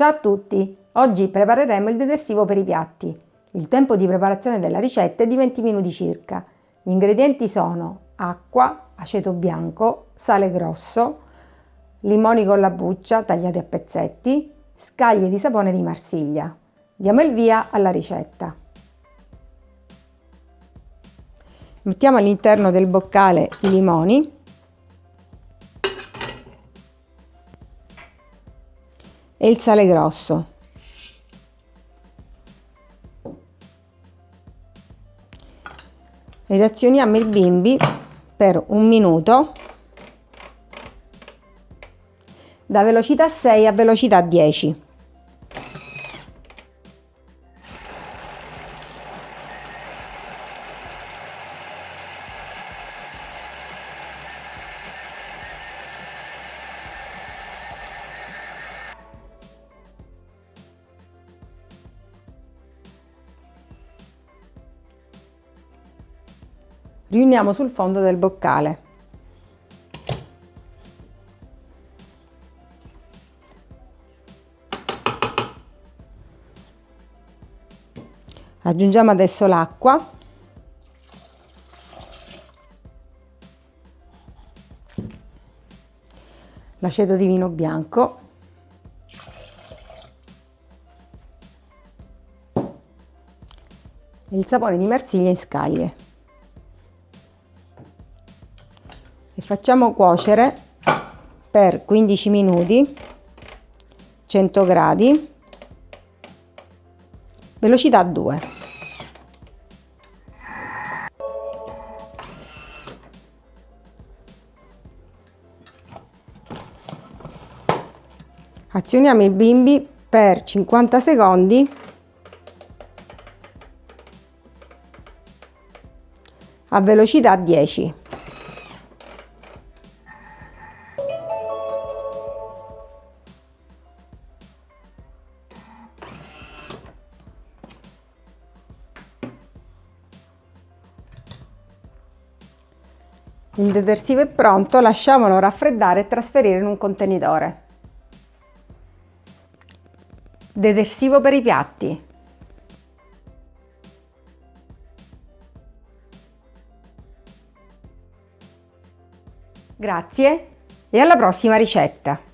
Ciao a tutti! Oggi prepareremo il detersivo per i piatti. Il tempo di preparazione della ricetta è di 20 minuti circa. Gli ingredienti sono acqua, aceto bianco, sale grosso, limoni con la buccia tagliati a pezzetti, scaglie di sapone di Marsiglia. Diamo il via alla ricetta. Mettiamo all'interno del boccale i limoni e il sale grosso. Ed azioniamo il bimbi per un minuto da velocità 6 a velocità 10. Riuniamo sul fondo del boccale. Aggiungiamo adesso l'acqua. L'aceto di vino bianco. il sapone di Marsiglia in scaglie. E facciamo cuocere per 15 minuti 100 gradi velocità 2 azioniamo il bimbi per 50 secondi. A velocità 10 Il detersivo è pronto, lasciamolo raffreddare e trasferire in un contenitore. Detersivo per i piatti. Grazie e alla prossima ricetta!